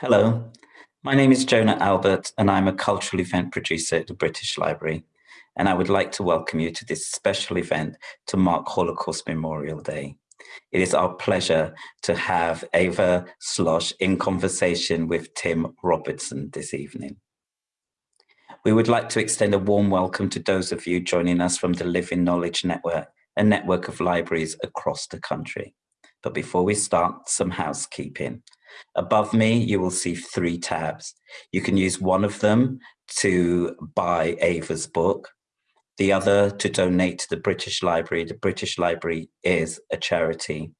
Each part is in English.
Hello, my name is Jonah Albert and I'm a cultural event producer at the British Library. And I would like to welcome you to this special event to mark Holocaust Memorial Day. It is our pleasure to have Eva Schloss in conversation with Tim Robertson this evening. We would like to extend a warm welcome to those of you joining us from the Living Knowledge Network, a network of libraries across the country. But before we start, some housekeeping. Above me, you will see three tabs. You can use one of them to buy Eva's book, the other to donate to the British Library. The British Library is a charity.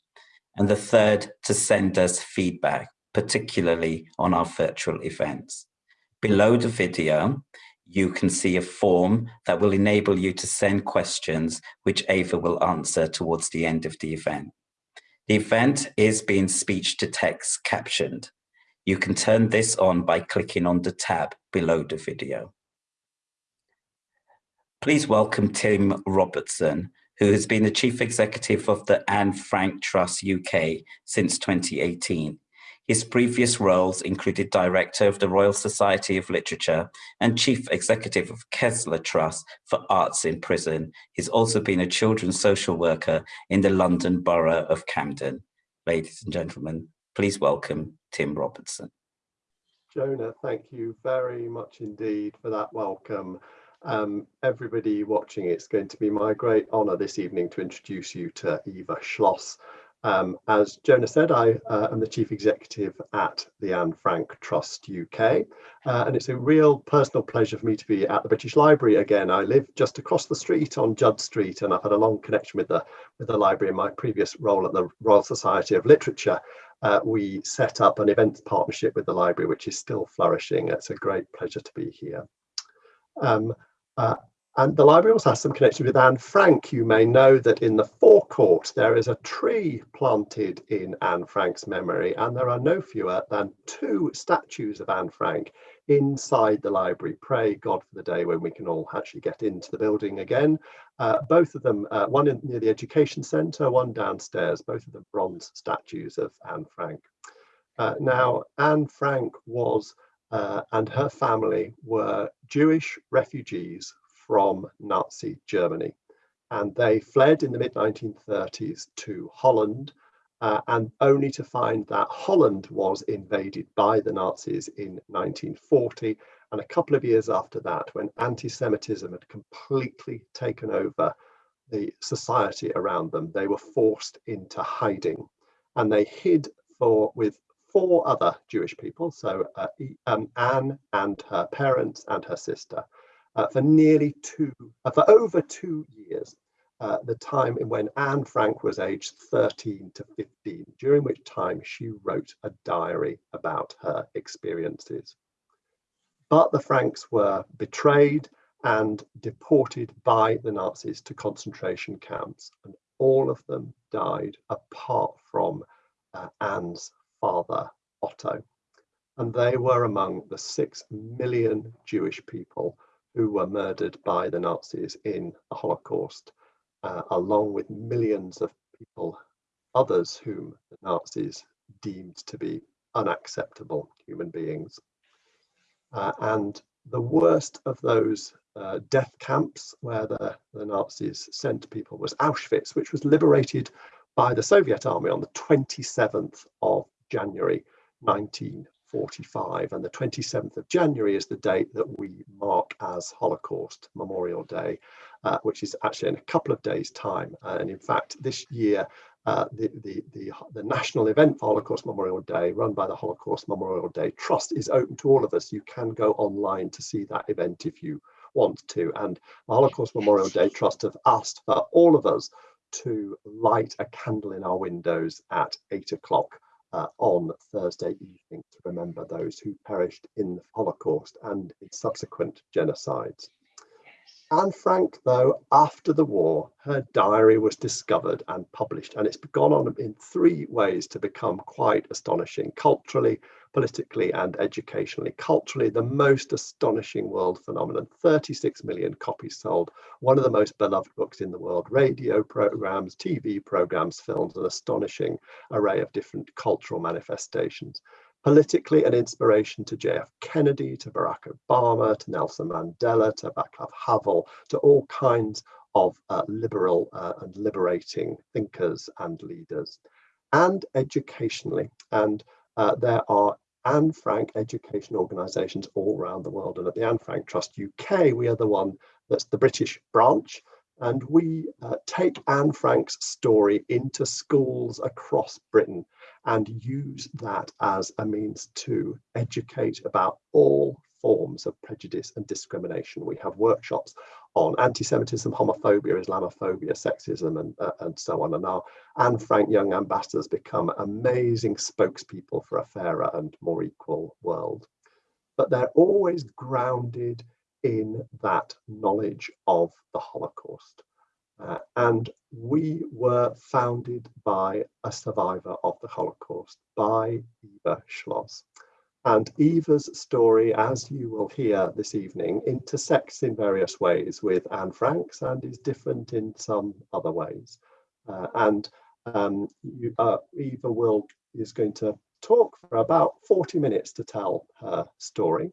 And the third to send us feedback, particularly on our virtual events. Below the video, you can see a form that will enable you to send questions which Ava will answer towards the end of the event. The event is being speech to text captioned. You can turn this on by clicking on the tab below the video. Please welcome Tim Robertson, who has been the Chief Executive of the Anne Frank Trust UK since 2018. His previous roles included Director of the Royal Society of Literature and Chief Executive of Koestler Trust for Arts in Prison. He's also been a children's social worker in the London Borough of Camden. Ladies and gentlemen, please welcome Tim Robertson. Jonah, thank you very much indeed for that welcome. Um, everybody watching, it's going to be my great honour this evening to introduce you to Eva Schloss, um, as Jonah said, I uh, am the Chief Executive at the Anne Frank Trust UK, uh, and it's a real personal pleasure for me to be at the British Library again. I live just across the street on Judd Street, and I've had a long connection with the, with the library in my previous role at the Royal Society of Literature. Uh, we set up an events partnership with the library, which is still flourishing. It's a great pleasure to be here. Um, uh, and the library also has some connection with Anne Frank. You may know that in the forecourt there is a tree planted in Anne Frank's memory, and there are no fewer than two statues of Anne Frank inside the library. Pray God for the day when we can all actually get into the building again. Uh, both of them, uh, one in, near the Education Centre, one downstairs, both of them bronze statues of Anne Frank. Uh, now, Anne Frank was uh, and her family were Jewish refugees from Nazi Germany. And they fled in the mid 1930s to Holland, uh, and only to find that Holland was invaded by the Nazis in 1940. And a couple of years after that, when anti Semitism had completely taken over the society around them, they were forced into hiding. And they hid for with four other Jewish people, so uh, um, Anne and her parents and her sister uh, for nearly two, uh, for over two years, uh, the time when Anne Frank was aged 13 to 15, during which time she wrote a diary about her experiences. But the Franks were betrayed and deported by the Nazis to concentration camps, and all of them died apart from uh, Anne's father, Otto. And they were among the six million Jewish people who were murdered by the Nazis in the Holocaust, uh, along with millions of people, others whom the Nazis deemed to be unacceptable human beings. Uh, and the worst of those uh, death camps where the, the Nazis sent people was Auschwitz, which was liberated by the Soviet army on the 27th of January 19 45 and the 27th of January is the date that we mark as Holocaust Memorial Day, uh, which is actually in a couple of days time. Uh, and in fact, this year, uh, the, the, the, the, national event for Holocaust Memorial Day run by the Holocaust Memorial Day Trust is open to all of us. You can go online to see that event if you want to. And the Holocaust Memorial Day Trust have asked for all of us to light a candle in our windows at eight o'clock uh, on Thursday evening to remember those who perished in the Holocaust and in subsequent genocides. Anne Frank, though, after the war, her diary was discovered and published, and it's gone on in three ways to become quite astonishing culturally, politically, and educationally. Culturally, the most astonishing world phenomenon 36 million copies sold, one of the most beloved books in the world, radio programs, TV programs, films, an astonishing array of different cultural manifestations. Politically an inspiration to JF Kennedy, to Barack Obama, to Nelson Mandela, to Václav Havel, to all kinds of uh, liberal uh, and liberating thinkers and leaders, and educationally. And uh, there are Anne Frank education organisations all around the world. And at the Anne Frank Trust UK, we are the one that's the British branch. And we uh, take Anne Frank's story into schools across Britain and use that as a means to educate about all forms of prejudice and discrimination. We have workshops on anti-Semitism, homophobia, Islamophobia, sexism, and, uh, and so on. And our Anne Frank Young ambassadors become amazing spokespeople for a fairer and more equal world. But they're always grounded in that knowledge of the Holocaust. Uh, and we were founded by a survivor of the Holocaust, by Eva Schloss. And Eva's story, as you will hear this evening, intersects in various ways with Anne Frank's and is different in some other ways. Uh, and um, you, uh, Eva will is going to talk for about 40 minutes to tell her story.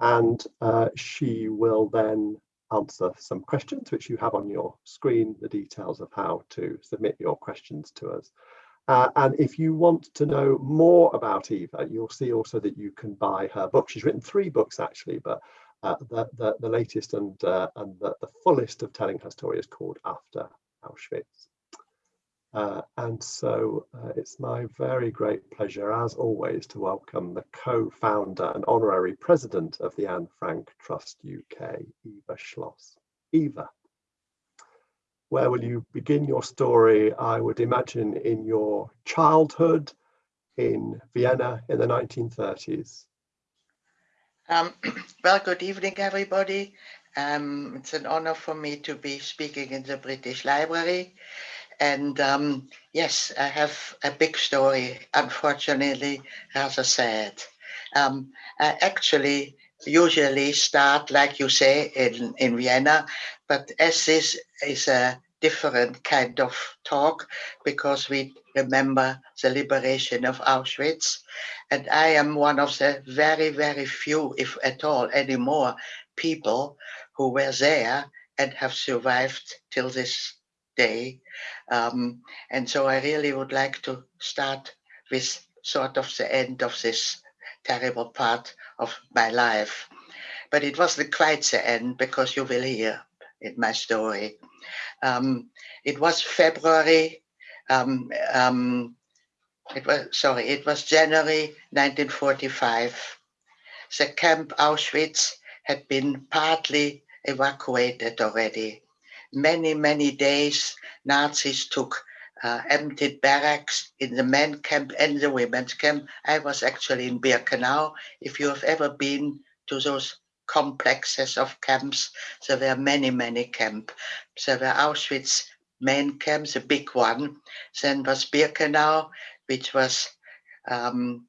And uh, she will then answer some questions, which you have on your screen, the details of how to submit your questions to us. Uh, and if you want to know more about Eva, you'll see also that you can buy her book. She's written three books actually, but uh, the, the, the, latest and, uh, and the, the, fullest of telling her story is called After Auschwitz. Uh, and so uh, it's my very great pleasure, as always, to welcome the co-founder and honorary president of the Anne Frank Trust UK, Eva Schloss. Eva where will you begin your story? I would imagine in your childhood in Vienna in the 1930s. Um, well, good evening, everybody. Um, it's an honor for me to be speaking in the British Library. And um, yes, I have a big story, unfortunately, rather sad. Um, I actually usually start, like you say, in, in Vienna, but as this is a different kind of talk because we remember the liberation of Auschwitz. And I am one of the very, very few, if at all anymore, people who were there and have survived till this day. Um, and so I really would like to start with sort of the end of this terrible part of my life. But it wasn't quite the end because you will hear in my story. Um, it was February, um, um, it was, sorry, it was January 1945. The camp Auschwitz had been partly evacuated already. Many, many days, Nazis took uh, emptied barracks in the men camp and the women's camp. I was actually in Birkenau. If you have ever been to those complexes of camps. There were many, many camps. There were Auschwitz main camps, a big one. Then was Birkenau, which was um,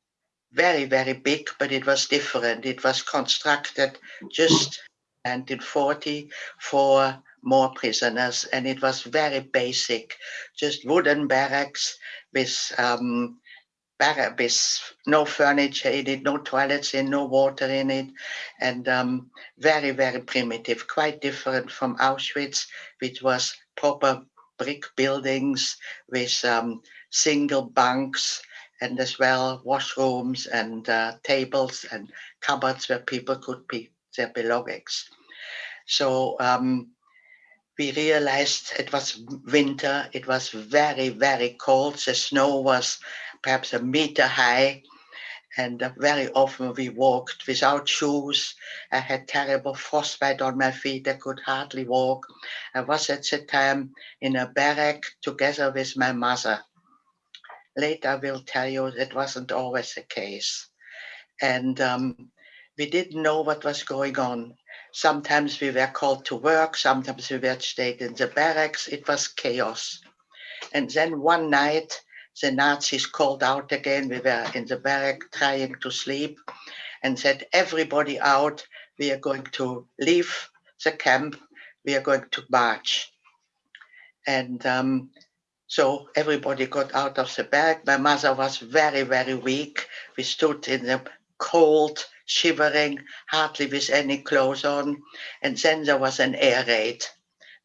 very, very big, but it was different. It was constructed just 1940 for more prisoners, and it was very basic, just wooden barracks with um, with no furniture in it, no toilets in, no water in it, and um, very, very primitive, quite different from Auschwitz, which was proper brick buildings with um, single bunks and as well washrooms and uh, tables and cupboards where people could be their belongings. So um, we realized it was winter, it was very, very cold, the snow was perhaps a meter high. And very often we walked without shoes. I had terrible frostbite on my feet. I could hardly walk. I was at the time in a barrack together with my mother. Later, I will tell you that wasn't always the case. And um, we didn't know what was going on. Sometimes we were called to work, sometimes we were stayed in the barracks. It was chaos. And then one night, the Nazis called out again. We were in the barrack trying to sleep and said, everybody out, we are going to leave the camp, we are going to march. And um, So everybody got out of the bag. My mother was very, very weak. We stood in the cold, shivering, hardly with any clothes on. And then there was an air raid.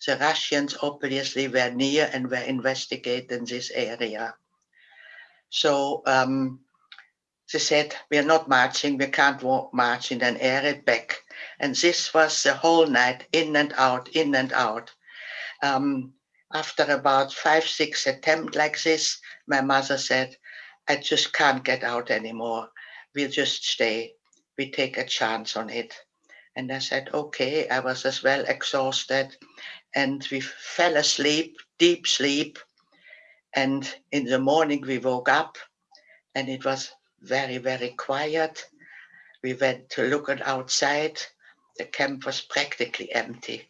The Russians obviously were near and were investigating this area. So um, they said, we're not marching, we can't march in an air raid back. And this was the whole night, in and out, in and out. Um, after about five, six attempts like this, my mother said, I just can't get out anymore. We'll just stay. We take a chance on it. And I said, okay, I was as well exhausted. And we fell asleep, deep sleep. And in the morning we woke up and it was very, very quiet. We went to look at outside. The camp was practically empty.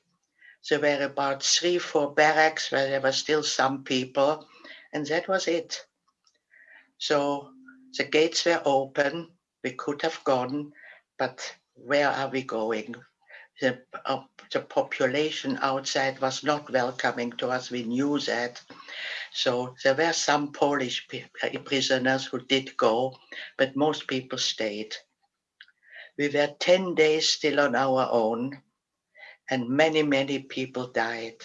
There were about three, four barracks where there were still some people, and that was it. So the gates were open. We could have gone, but where are we going? The, uh, the population outside was not welcoming to us. We knew that. So there were some Polish uh, prisoners who did go, but most people stayed. We were 10 days still on our own, and many, many people died.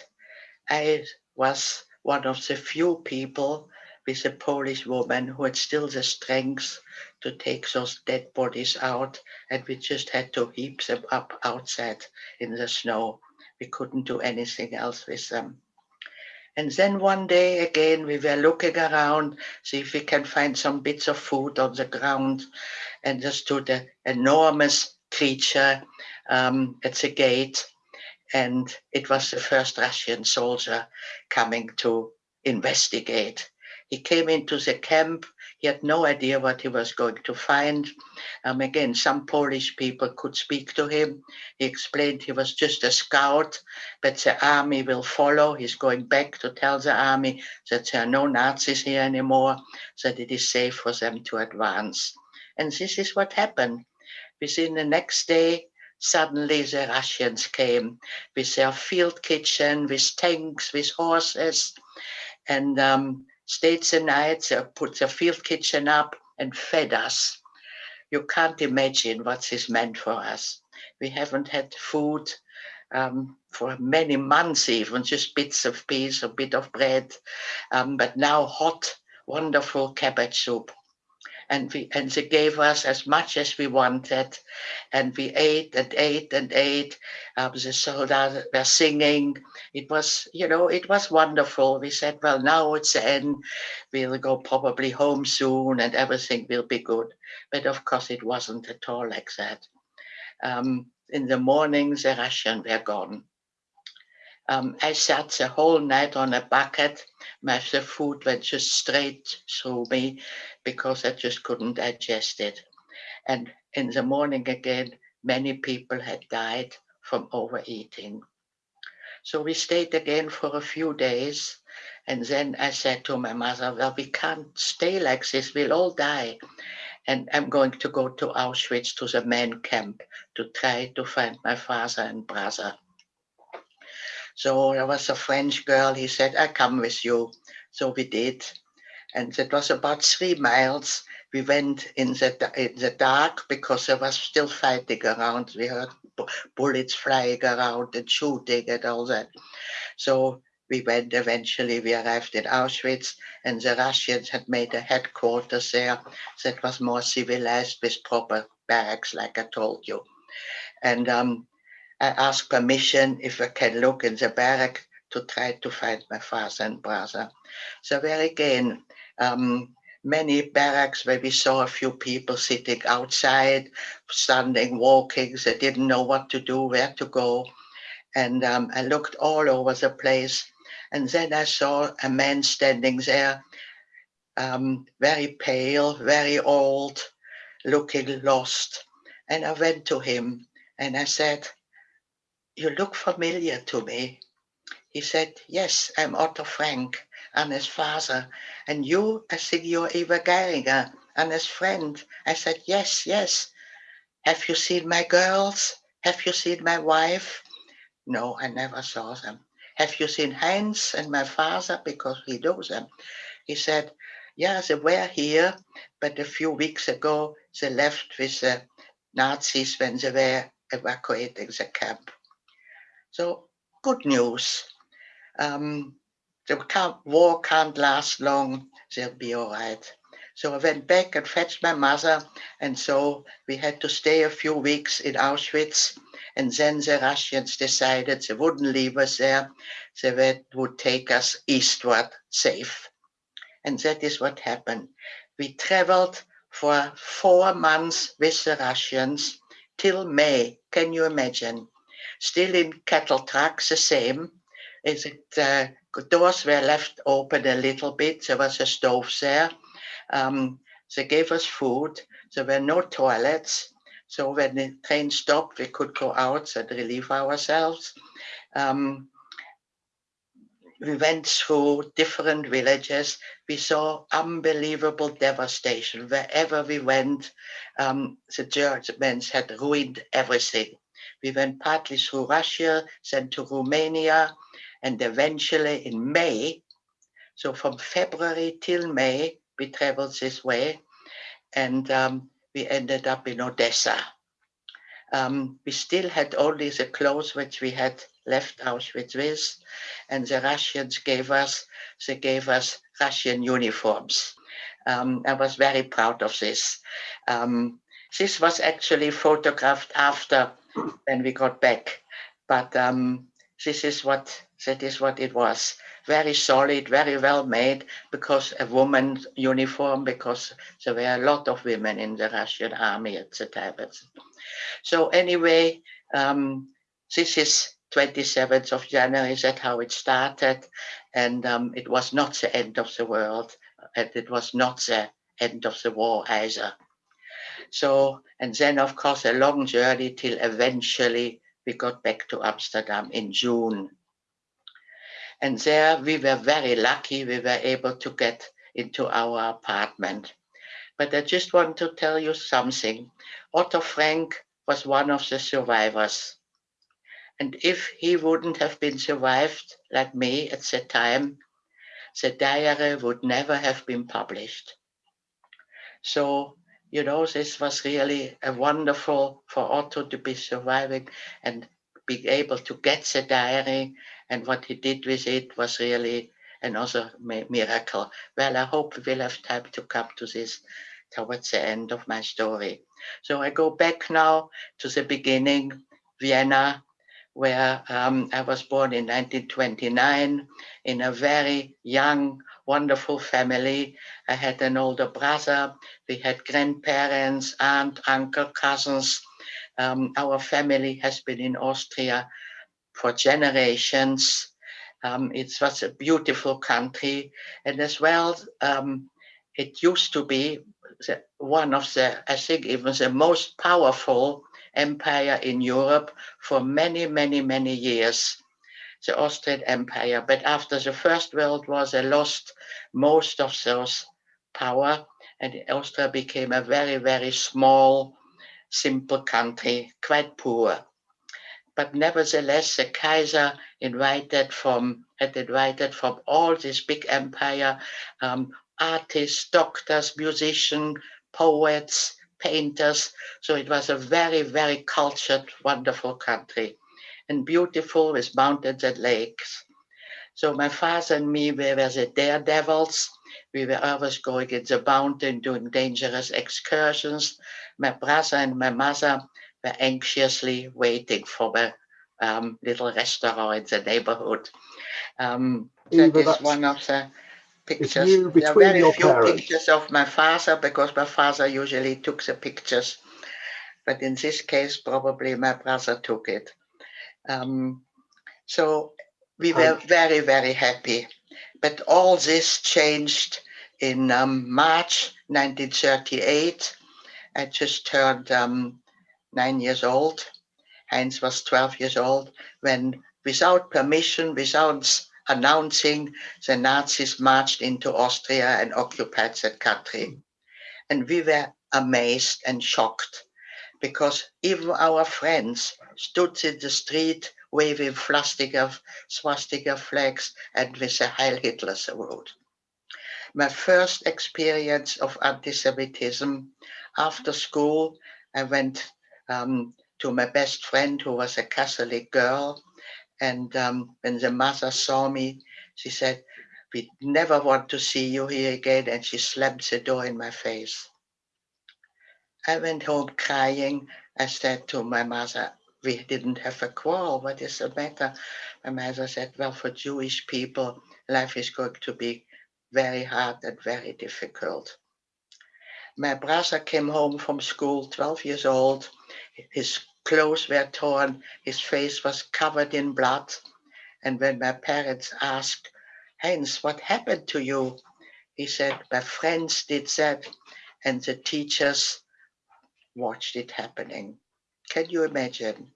I was one of the few people with a Polish woman who had still the strength to take those dead bodies out, and we just had to heap them up outside in the snow. We couldn't do anything else with them. And then one day again, we were looking around, see if we can find some bits of food on the ground, and there stood an enormous creature um, at the gate. And it was the first Russian soldier coming to investigate. He came into the camp. He had no idea what he was going to find. Um, again, some Polish people could speak to him. He explained he was just a scout, but the army will follow. He's going back to tell the army that there are no Nazis here anymore, that it is safe for them to advance. And this is what happened. Within the next day, suddenly the Russians came with their field kitchen, with tanks, with horses, and um, stayed the night, uh, put the field kitchen up and fed us. You can't imagine what this meant for us. We haven't had food um, for many months even, just bits of peas, a bit of bread, um, but now hot, wonderful cabbage soup and we and they gave us as much as we wanted. And we ate and ate and ate. Um, the soldiers were singing. It was you know it was wonderful. We said well now it's the end. We'll go probably home soon and everything will be good. But of course it wasn't at all like that. Um, in the morning the Russians were gone um, I sat the whole night on a bucket. My the food went just straight through me because I just couldn't digest it. And in the morning again, many people had died from overeating. So we stayed again for a few days. And then I said to my mother, well, we can't stay like this. We'll all die. And I'm going to go to Auschwitz to the men camp to try to find my father and brother. So there was a French girl, he said, I come with you. So we did. And it was about three miles. We went in the, in the dark because there was still fighting around. We heard bullets flying around and shooting and all that. So we went eventually, we arrived in Auschwitz and the Russians had made a headquarters there that was more civilized with proper barracks, like I told you. And um, I asked permission if I can look in the barrack to try to find my father and brother. So there again, um, many barracks where we saw a few people sitting outside, standing, walking, they didn't know what to do, where to go. And um, I looked all over the place. And then I saw a man standing there, um, very pale, very old, looking lost. And I went to him and I said, you look familiar to me. He said, yes, I'm Otto Frank, Anna's father. And you, I think you're Eva Geiringer, Anna's friend. I said, yes, yes. Have you seen my girls? Have you seen my wife? No, I never saw them. have you seen Hans and my father? Because he knows them. He said, yeah, they were here, but a few weeks ago, they left with the Nazis when they were evacuating the camp. So good news. Um, the war can't last long. They'll be all right. So I went back and fetched my mother. And so we had to stay a few weeks in Auschwitz. And then the Russians decided they wouldn't leave us there. They would take us eastward safe. And that is what happened. We traveled for four months with the Russians till May. Can you imagine? Still in cattle trucks, the same. Is it, uh, doors were left open a little bit. There was a stove there. Um, they gave us food. There were no toilets. So when the train stopped, we could go out and relieve ourselves. Um, we went through different villages. We saw unbelievable devastation. Wherever we went, um, the Germans had ruined everything. We went partly through Russia, then to Romania, and eventually in May, so from February till May, we traveled this way, and um, we ended up in Odessa. Um, we still had only the clothes which we had left Auschwitz with, and the Russians gave us, they gave us Russian uniforms. Um, I was very proud of this. Um, this was actually photographed after when we got back, but um, this is what that is what it was. Very solid, very well made, because a woman's uniform, because there were a lot of women in the Russian army at the time. So anyway, um, this is 27th of January, that's how it started. And um, it was not the end of the world. And it was not the end of the war either. So, and then of course a long journey till eventually we got back to Amsterdam in June. And there we were very lucky, we were able to get into our apartment. But I just want to tell you something. Otto Frank was one of the survivors. And if he wouldn't have been survived like me at the time, the diary would never have been published. So, you know, this was really a wonderful for Otto to be surviving and be able to get the diary and what he did with it was really another miracle. Well, I hope we will have time to come to this towards the end of my story. So I go back now to the beginning, Vienna, where um, I was born in 1929 in a very young, wonderful family. I had an older brother, we had grandparents, aunt, uncle, cousins. Um, our family has been in Austria for generations. Um, it was a beautiful country. And as well, um, it used to be the, one of the, I think even the most powerful empire in Europe for many, many, many years, the Austrian Empire. But after the First World War, they lost most of those power and Austria became a very, very small, simple country, quite poor. But nevertheless, the Kaiser invited from, had invited from all this big empire, um, artists, doctors, musicians, poets, painters. So it was a very, very cultured, wonderful country and beautiful with mountains and lakes. So my father and me, we were the daredevils. We were always going in the mountain doing dangerous excursions. My brother and my mother were anxiously waiting for a um, little restaurant in the neighborhood. Um, that Eva, is one of the pictures. You there are very few parents. pictures of my father because my father usually took the pictures. But in this case, probably my brother took it. Um, so we were um, very, very happy. But all this changed in um, March 1938. I just turned um, nine years old. Heinz was 12 years old when, without permission, without announcing the Nazis marched into Austria and occupied that country. And we were amazed and shocked because even our friends stood in the street waving swastika, swastika flags and with a Heil Hitler salute. My first experience of anti-Semitism after school, I went um, to my best friend who was a Catholic girl. And um, when the mother saw me, she said, we never want to see you here again. And she slammed the door in my face. I went home crying. I said to my mother, we didn't have a quarrel. What is the matter? Um, my mother said, well, for Jewish people, life is going to be very hard and very difficult. My brother came home from school, 12 years old. His clothes were torn. His face was covered in blood. And when my parents asked, Heinz, what happened to you? He said, my friends did that and the teachers watched it happening. Can you imagine?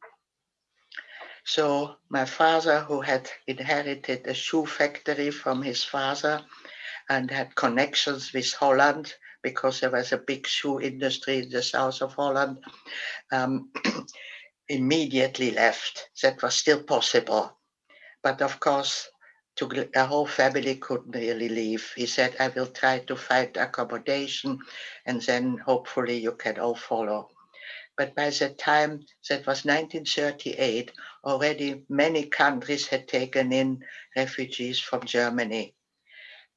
So my father, who had inherited a shoe factory from his father and had connections with Holland, because there was a big shoe industry in the south of Holland, um, immediately left. That was still possible. But of course, to, the whole family couldn't really leave. He said, I will try to find accommodation and then hopefully you can all follow. But by the time that was 1938, already many countries had taken in refugees from Germany.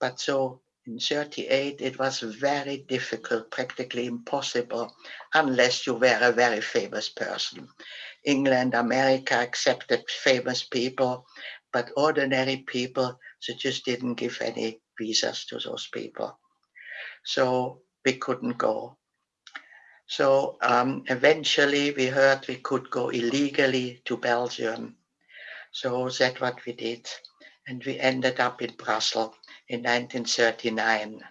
But so in 38, it was very difficult, practically impossible, unless you were a very famous person. England, America accepted famous people, but ordinary people, they just didn't give any visas to those people. So we couldn't go. So um, eventually we heard we could go illegally to Belgium. So that's what we did. And we ended up in Brussels in 1939.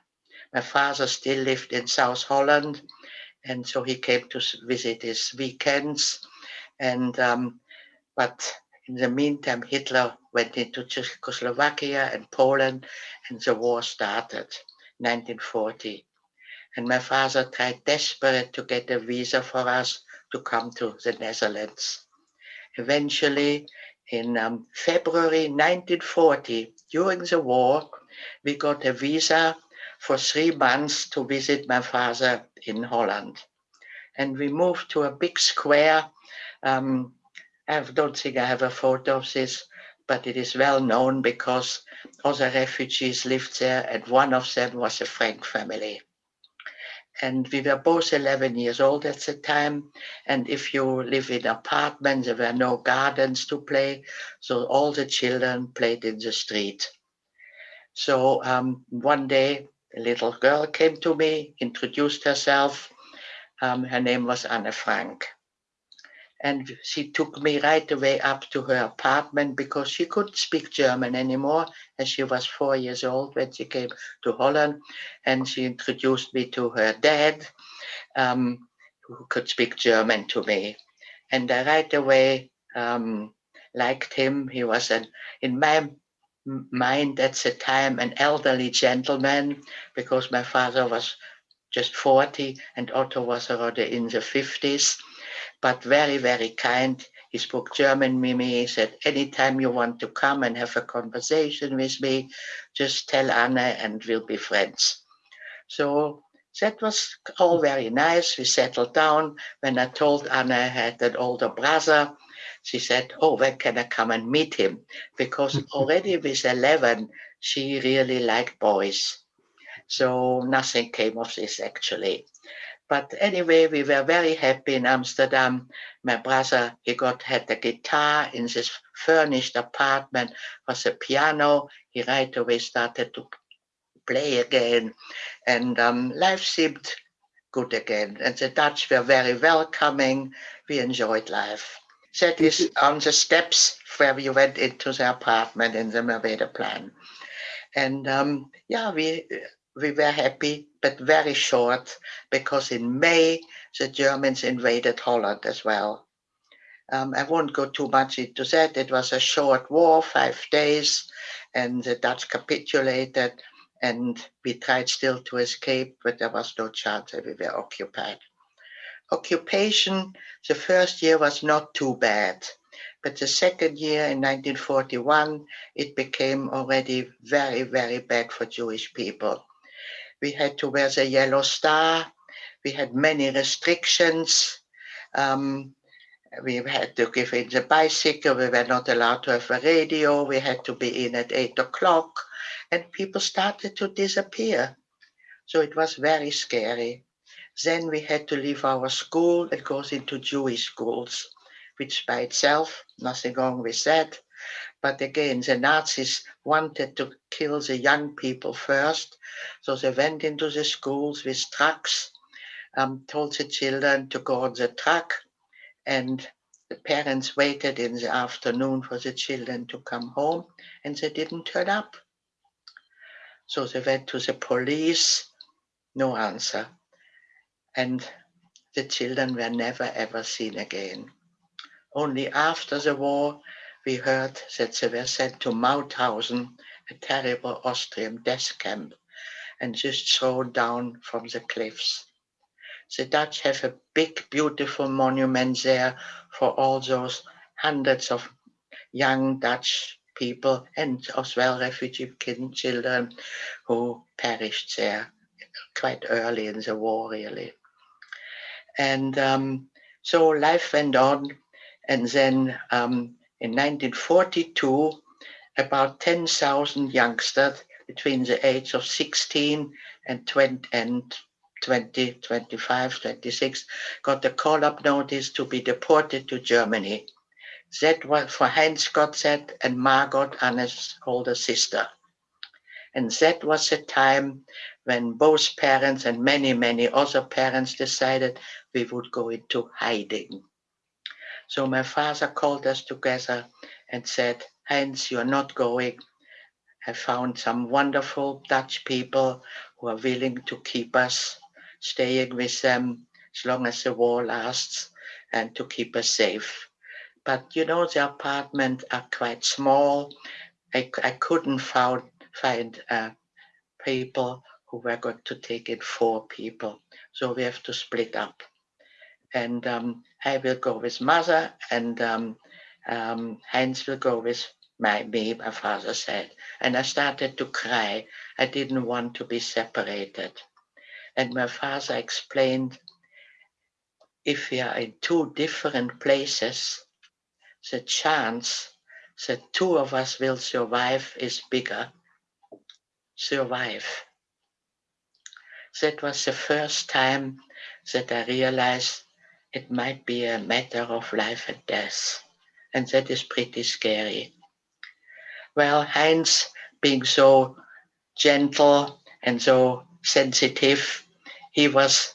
My father still lived in South Holland, and so he came to visit his weekends. And um, but in the meantime, Hitler went into Czechoslovakia and Poland, and the war started, 1940. And my father tried desperate to get a visa for us to come to the Netherlands. Eventually, in um, February 1940, during the war, we got a visa for three months to visit my father in Holland. And we moved to a big square. Um, I don't think I have a photo of this, but it is well known because other refugees lived there and one of them was a Frank family. And we were both 11 years old at the time. And if you live in apartments, there were no gardens to play. So all the children played in the street. So um, one day, a little girl came to me, introduced herself. Um, her name was Anne Frank. And she took me right away up to her apartment because she couldn't speak German anymore, as she was four years old when she came to Holland. And she introduced me to her dad, um, who could speak German to me. And I right away um, liked him. He was an, in my mind at the time an elderly gentleman because my father was just 40 and Otto was already in the 50s, but very, very kind. He spoke German with me. He said, anytime you want to come and have a conversation with me, just tell Anna and we'll be friends. So that was all very nice. We settled down. When I told Anna I had an older brother, she said, oh, when can I come and meet him? Because already with 11, she really liked boys. So nothing came of this actually. But anyway, we were very happy in Amsterdam. My brother, he got had a guitar in this furnished apartment, was a piano. He right away started to play again. And um, life seemed good again. And the Dutch were very welcoming. We enjoyed life. That is on the steps where we went into the apartment in the Merwedeplein. And um, yeah, we we were happy, but very short, because in May, the Germans invaded Holland as well. Um, I won't go too much into that. It was a short war, five days, and the Dutch capitulated, and we tried still to escape, but there was no chance we were occupied. Occupation, the first year was not too bad But the second year in 1941, it became already very, very bad for Jewish people. We had to wear the yellow star. We had many restrictions. Um, we had to give in the bicycle. We were not allowed to have a radio. We had to be in at eight o'clock. And people started to disappear. So it was very scary. Then we had to leave our school and go into Jewish schools which by itself, nothing wrong with that. But again, the Nazis wanted to kill the young people first. So they went into the schools with trucks, um, told the children to go on the truck, and the parents waited in the afternoon for the children to come home, and they didn't turn up. So they went to the police, no answer. And the children were never ever seen again. Only after the war, we heard that they were sent to Mauthausen, a terrible Austrian death camp, and just thrown down from the cliffs. The Dutch have a big, beautiful monument there for all those hundreds of young Dutch people and as well refugee children who perished there quite early in the war, really. And um, so life went on and then um, in 1942, about 10,000 youngsters between the age of 16 and 20, and 20, 25, 26 got a call-up notice to be deported to Germany. That was for Heinz Gottset and Margot, Anne's older sister. And that was the time when both parents and many, many other parents decided we would go into hiding. So my father called us together and said, Heinz, you're not going. I found some wonderful Dutch people who are willing to keep us staying with them as long as the war lasts and to keep us safe. But you know, the apartment are quite small. I, I couldn't found, find uh, people who were going to take in four people. So we have to split up and um, I will go with mother, and um, um, will go with my me, my father said. And I started to cry. I didn't want to be separated. And my father explained, if we are in two different places, the chance that two of us will survive is bigger. Survive. That was the first time that I realized it might be a matter of life and death. And that is pretty scary. Well, Heinz, being so gentle and so sensitive, he was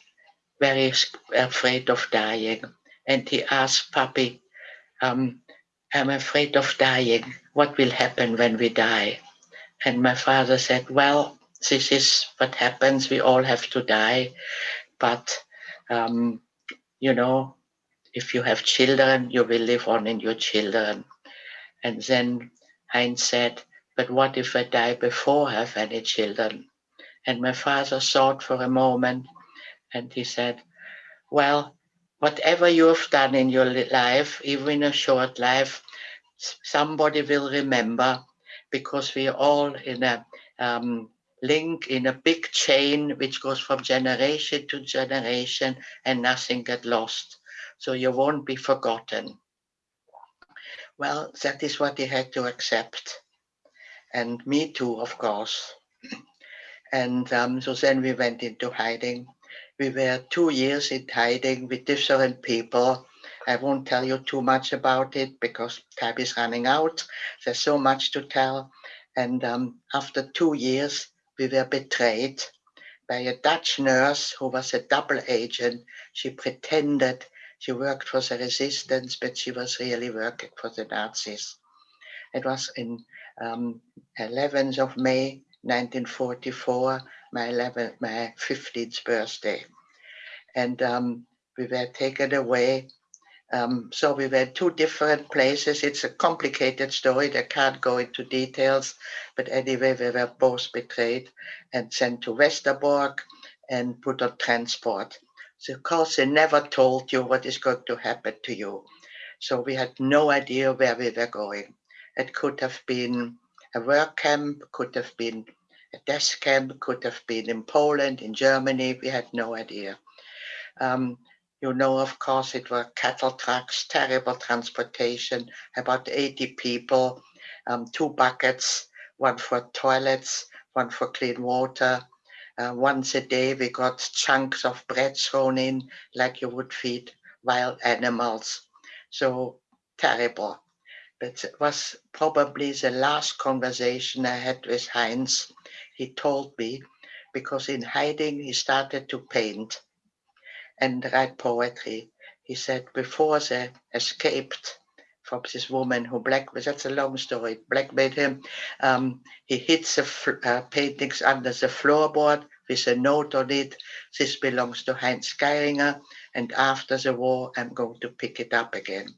very afraid of dying. And he asked Papi, um, I'm afraid of dying. What will happen when we die? And my father said, Well, this is what happens. We all have to die. But um, you know, if you have children, you will live on in your children. And then Heinz said, but what if I die before I have any children? And my father thought for a moment and he said, well, whatever you have done in your life, even a short life, somebody will remember because we're all in a um, link in a big chain which goes from generation to generation and nothing get lost. So you won't be forgotten. Well, that is what he had to accept. And me too, of course. And um, so then we went into hiding. We were two years in hiding with different people. I won't tell you too much about it because time is running out. There's so much to tell. And um, after two years, we were betrayed by a Dutch nurse who was a double agent. She pretended she worked for the resistance, but she was really working for the Nazis. It was in um, 11th of May, 1944, my 11th, my 15th birthday. And um, we were taken away um, so we went two different places. It's a complicated story. I can't go into details, but anyway, we were both betrayed and sent to Westerbork and put on transport. So of course, they never told you what is going to happen to you. So we had no idea where we were going. It could have been a work camp, could have been a desk camp, could have been in Poland, in Germany. We had no idea. Um, you know, of course, it were cattle trucks, terrible transportation, about 80 people, um, two buckets, one for toilets, one for clean water. Uh, once a day, we got chunks of bread thrown in like you would feed wild animals. So terrible. But it was probably the last conversation I had with Heinz. He told me because in hiding he started to paint and write poetry. He said before they escaped from this woman who black, that's a long story, blackmailed him. Um, he hits the uh, paintings under the floorboard with a note on it. This belongs to Heinz Geiringer. And after the war, I'm going to pick it up again.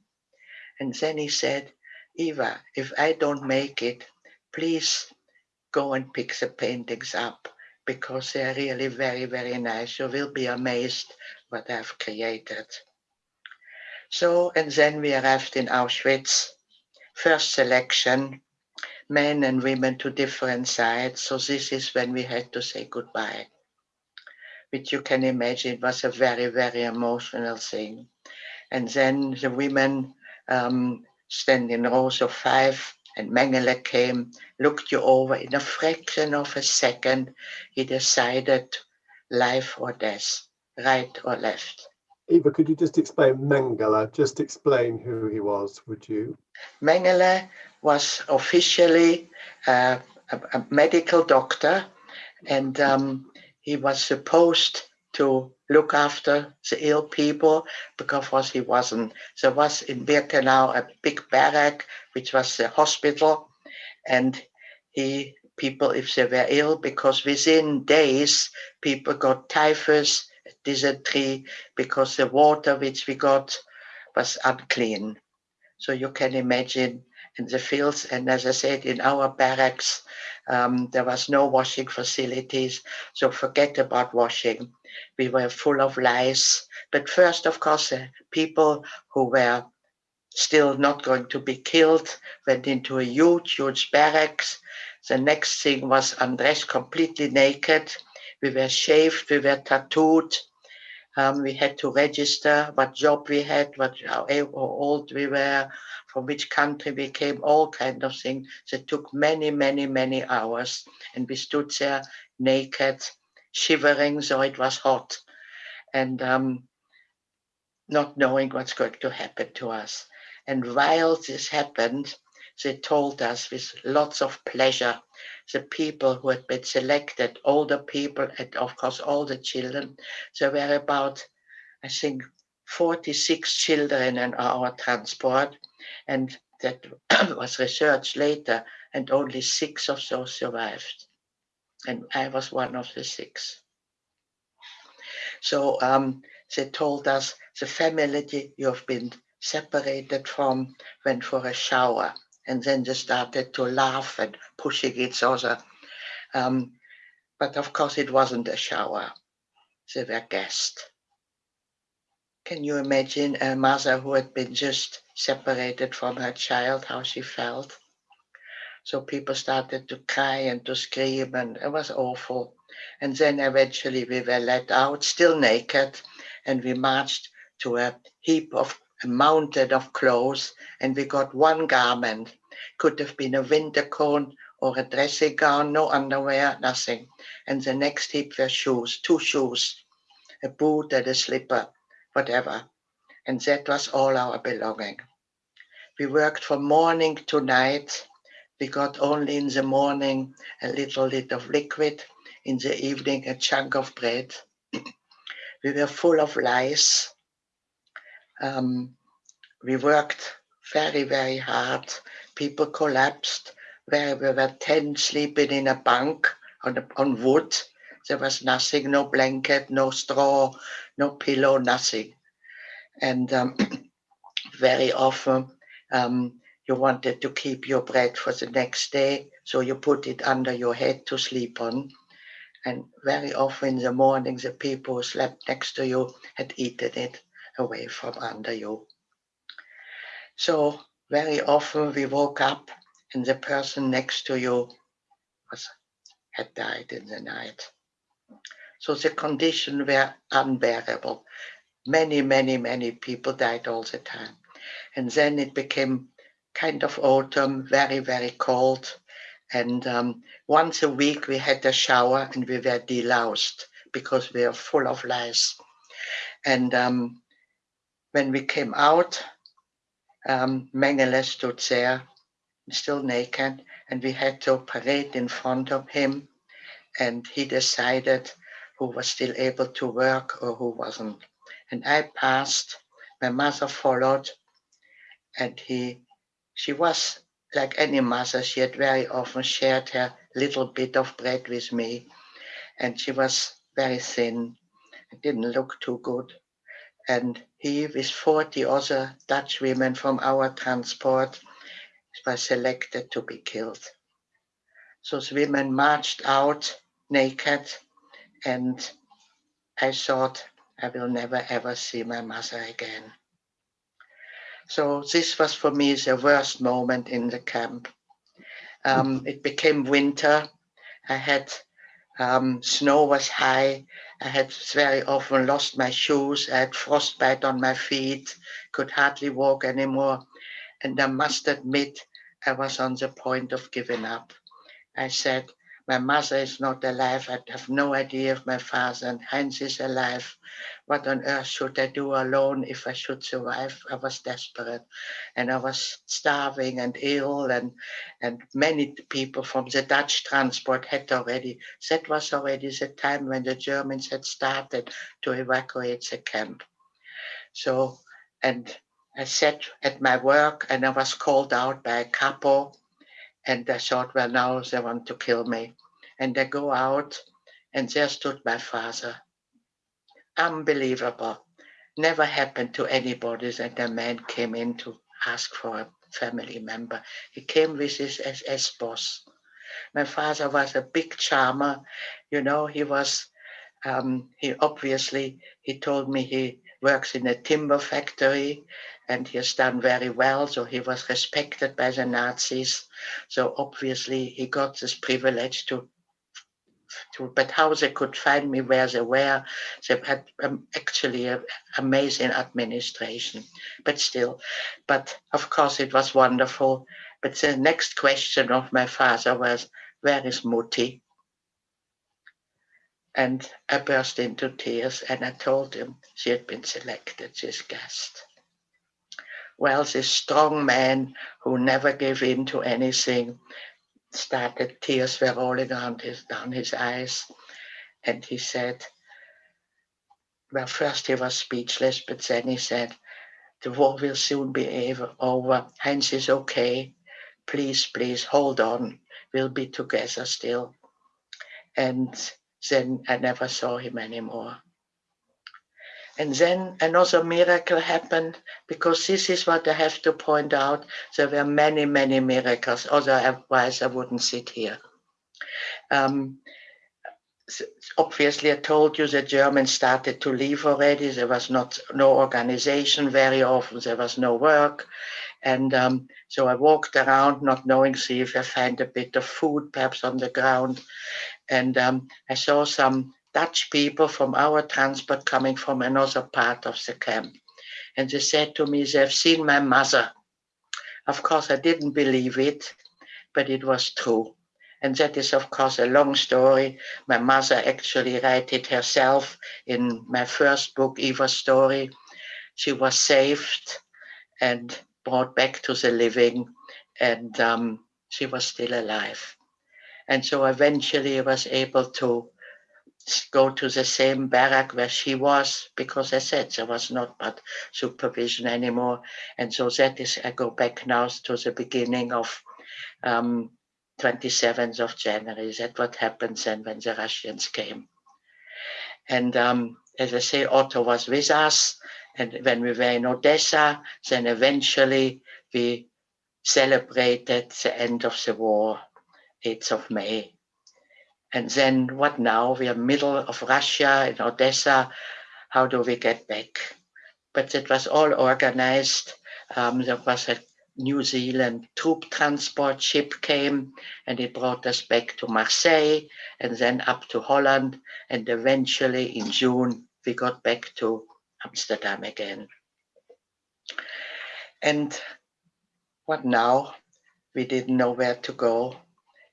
And then he said, Eva, if I don't make it, please go and pick the paintings up because they're really very, very nice. You will be amazed what I've created. So, and then we arrived in Auschwitz. First selection, men and women to different sides. So this is when we had to say goodbye. Which you can imagine was a very, very emotional thing. And then the women um, stand in rows of five and Mengele came, looked you over in a fraction of a second. He decided life or death right or left. Eva, could you just explain Mengele? Just explain who he was, would you? Mengele was officially uh, a, a, medical doctor and um, he was supposed to look after the ill people because he wasn't. There was in Birkenau a big barrack, which was the hospital, and he people if they were ill because within days people got typhus dysentery because the water which we got was unclean. So you can imagine in the fields, and as I said, in our barracks, um, there was no washing facilities. So forget about washing. We were full of lice. But first, of course, the people who were still not going to be killed went into a huge, huge barracks. The next thing was undressed completely naked. We were shaved, we were tattooed, um, we had to register what job we had, what how old we were, from which country we came, all kind of things. So it took many, many, many hours, and we stood there naked, shivering, so it was hot, and um, not knowing what's going to happen to us. And while this happened, they told us with lots of pleasure the people who had been selected, older people, and of course all the children. There were about, I think, 46 children in our transport, and that was researched later, and only six of those survived. And I was one of the six. So um, they told us the family you have been separated from went for a shower and then they started to laugh and pushing each other. Um, but of course, it wasn't a shower. They were guests. Can you imagine a mother who had been just separated from her child, how she felt? So people started to cry and to scream, and it was awful. And then eventually we were let out, still naked, and we marched to a heap of a mountain of clothes and we got one garment. Could have been a winter coat or a dressing gown, no underwear, nothing. And the next heap were shoes, two shoes, a boot and a slipper, whatever. And that was all our belonging. We worked from morning to night. We got only in the morning a little bit of liquid, in the evening a chunk of bread. we were full of lice um, we worked very, very hard. People collapsed where we were 10 sleeping in a bunk on, on wood. There was nothing, no blanket, no straw, no pillow, nothing. And um, very often um, you wanted to keep your bread for the next day, so you put it under your head to sleep on. And very often in the morning, the people who slept next to you had eaten it away from under you. So very often we woke up and the person next to you was had died in the night. So the conditions were unbearable. Many, many, many people died all the time. And then it became kind of autumn, very, very cold. And um, once a week we had a shower and we were deloused because we were full of lice. And um, when we came out, um, Mengele stood there, still naked, and we had to parade in front of him. And he decided who was still able to work or who wasn't. And I passed, my mother followed, and he, she was like any mother, she had very often shared her little bit of bread with me. And she was very thin, didn't look too good. And he, with 40 other Dutch women from our transport, was selected to be killed. Those women marched out naked, and I thought I will never ever see my mother again. So this was for me the worst moment in the camp. Um, it became winter. I had um, snow was high. I had very often lost my shoes. I had frostbite on my feet, could hardly walk anymore. And I must admit, I was on the point of giving up. I said, my mother is not alive. I have no idea if my father and Heinz is alive. What on earth should I do alone if I should survive? I was desperate and I was starving and ill and, and many people from the Dutch transport had already, that was already the time when the Germans had started to evacuate the camp. So, and I sat at my work and I was called out by a kapo and I thought, well, now they want to kill me. And I go out, and there stood my father. Unbelievable. Never happened to anybody that a man came in to ask for a family member. He came with his SS boss. My father was a big charmer. You know, he was, um, he obviously, he told me he works in a timber factory and he has done very well. So he was respected by the Nazis. So obviously he got this privilege to, to but how they could find me where they were, they had um, actually an amazing administration, but still, but of course it was wonderful. But the next question of my father was, where is Mutti? And I burst into tears and I told him she had been selected, this guest. Well, this strong man who never gave in to anything started, tears were rolling down his, down his eyes. And he said, well, first he was speechless, but then he said, the war will soon be over. Heinz is okay. Please, please hold on. We'll be together still. And then I never saw him anymore. And then another miracle happened because this is what I have to point out. There were many, many miracles, otherwise I wouldn't sit here. Um, obviously, I told you the Germans started to leave already. There was not no organization very often. There was no work. And um, so I walked around not knowing, see if I find a bit of food perhaps on the ground. And um, I saw some Dutch people from our transport coming from another part of the camp. And they said to me, they've seen my mother. Of course, I didn't believe it, but it was true. And that is, of course, a long story. My mother actually wrote it herself in my first book, Eva's Story. She was saved and brought back to the living, and um, she was still alive. And so eventually I was able to go to the same barrack where she was because I said there was not but supervision anymore. And so that is, I go back now to the beginning of um, 27th of January. That what happened then when the Russians came. And um, as I say, Otto was with us. And when we were in Odessa, then eventually we celebrated the end of the war, 8th of May and then what now? We are middle of Russia in Odessa. How do we get back? But it was all organized um, there was a New Zealand troop transport ship came and it brought us back to Marseille and then up to Holland. And eventually in June, we got back to Amsterdam again. And what now? We didn't know where to go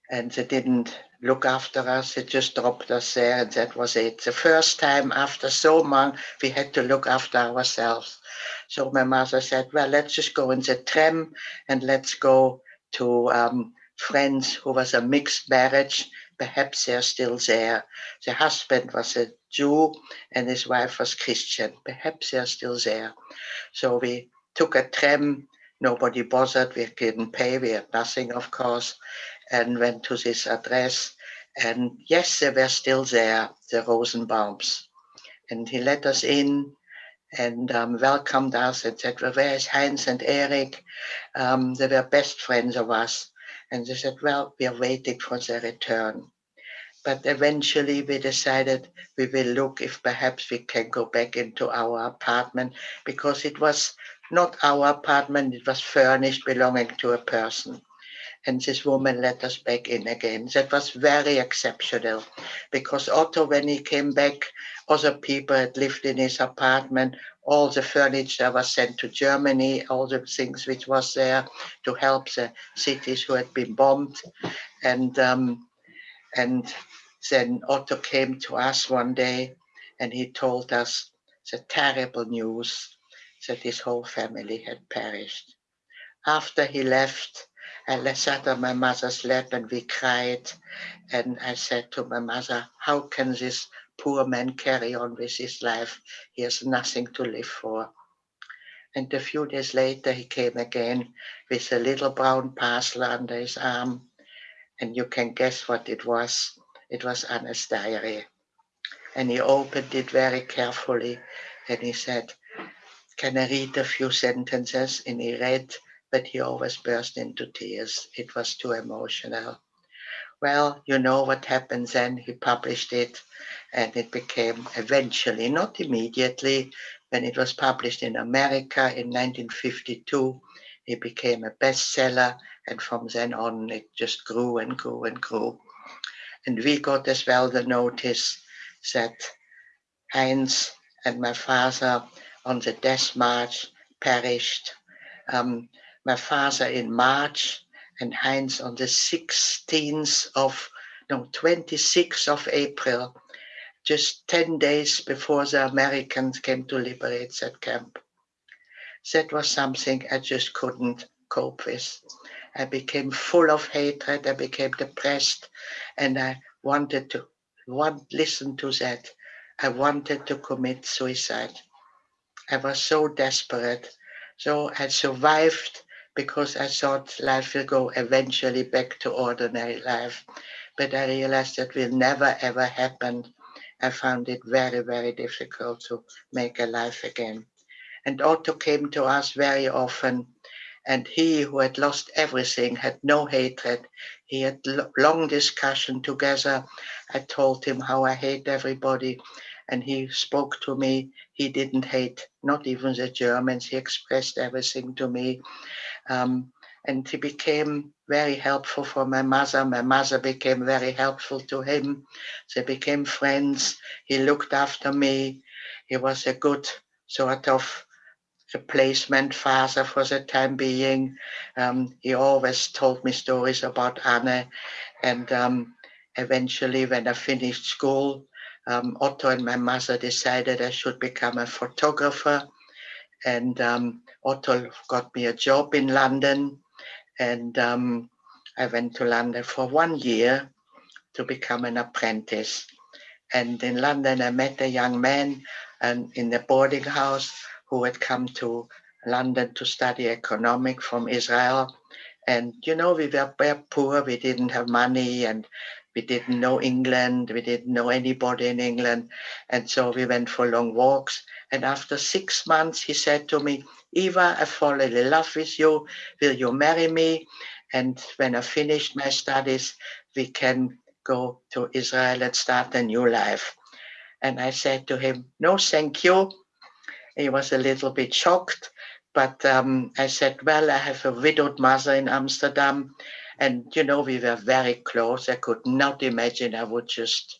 and they didn't look after us. They just dropped us there and that was it. The first time after so long, we had to look after ourselves. So my mother said, well, let's just go in the tram and let's go to um, friends who was a mixed marriage. Perhaps they're still there. The husband was a Jew and his wife was Christian. Perhaps they're still there. So we took a tram. Nobody bothered. We didn't pay. We had nothing, of course and went to this address. And yes, they were still there, the Rosenbaums. And he let us in and um, welcomed us and said, well, where is Heinz and Eric? Um, they were best friends of us. And they said, well, we are waiting for their return. But eventually we decided we will look if perhaps we can go back into our apartment because it was not our apartment, it was furnished belonging to a person and this woman let us back in again. That was very exceptional because Otto, when he came back, other people had lived in his apartment. All the furniture was sent to Germany, all the things which was there to help the cities who had been bombed. And, um, and then Otto came to us one day and he told us the terrible news that his whole family had perished. After he left, I sat on my mother's lap and we cried. And I said to my mother, how can this poor man carry on with his life? He has nothing to live for. And a few days later, he came again with a little brown parcel under his arm. And you can guess what it was. It was Anna's diary. And he opened it very carefully and he said, can I read a few sentences? And he read but he always burst into tears. It was too emotional. Well, you know what happened then. He published it and it became eventually, not immediately, when it was published in America in 1952, it became a bestseller. And from then on, it just grew and grew and grew. And we got as well the notice that Heinz and my father on the death march perished. Um, my father in March and Heinz on the 16th of, no, 26th of April, just 10 days before the Americans came to liberate that camp. That was something I just couldn't cope with. I became full of hatred, I became depressed, and I wanted to want listen to that. I wanted to commit suicide. I was so desperate. So I survived because I thought life will go eventually back to ordinary life. But I realized that will never ever happen. I found it very, very difficult to make a life again. And Otto came to us very often. And he who had lost everything had no hatred. He had long discussion together. I told him how I hate everybody. And he spoke to me. He didn't hate, not even the Germans. He expressed everything to me. Um, and he became very helpful for my mother. My mother became very helpful to him. They became friends. He looked after me. He was a good sort of replacement father for the time being. Um, he always told me stories about Anne. And um, eventually, when I finished school, um, Otto and my mother decided I should become a photographer and um, Otto got me a job in London and um, I went to London for one year to become an apprentice. And in London, I met a young man and in the boarding house who had come to London to study economics from Israel. And, you know, we were very poor. We didn't have money and we didn't know England. We didn't know anybody in England. And so we went for long walks. And after six months, he said to me, Eva, I fall in love with you. Will you marry me? And when I finished my studies, we can go to Israel and start a new life. And I said to him, no, thank you. He was a little bit shocked, but um, I said, well, I have a widowed mother in Amsterdam. And, you know, we were very close. I could not imagine I would just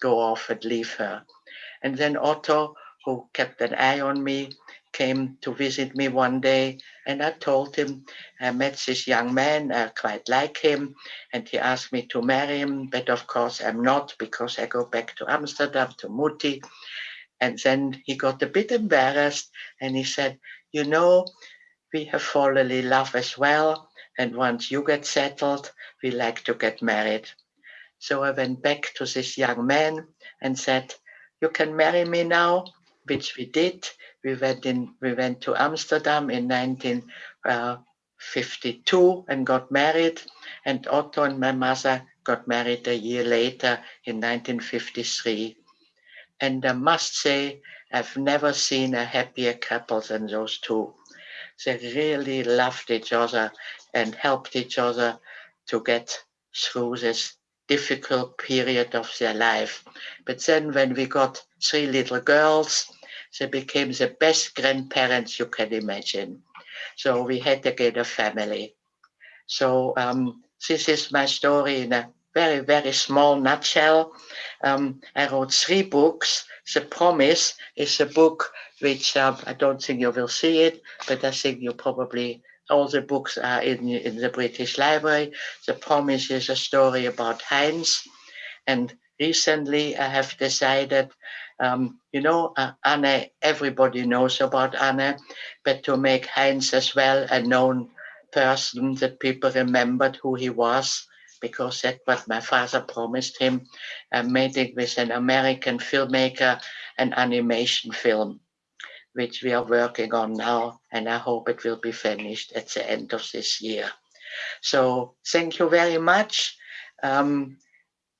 go off and leave her. And then Otto, who kept an eye on me, came to visit me one day and I told him I met this young man, I quite like him, and he asked me to marry him, but of course I'm not because I go back to Amsterdam to Mutti. And then he got a bit embarrassed and he said, you know, we have fallen in love as well. And once you get settled, we like to get married. So I went back to this young man and said, you can marry me now, which we did. We went in, we went to Amsterdam in 1952 uh, and got married. And Otto and my mother got married a year later in 1953. And I must say, I've never seen a happier couple than those two. They really loved each other and helped each other to get through this difficult period of their life. But then when we got three little girls, they became the best grandparents you can imagine. So we had again a family. So um, this is my story in a very, very small nutshell. Um, I wrote three books. The Promise is a book which um, I don't think you will see it, but I think you probably all the books are in, in the British Library. The Promise is a story about Heinz. And recently I have decided, um, you know, uh, Anne, everybody knows about Anne, but to make Heinz as well a known person that people remembered who he was, because that's what my father promised him. I made it with an American filmmaker, an animation film which we are working on now, and I hope it will be finished at the end of this year. So thank you very much. Um,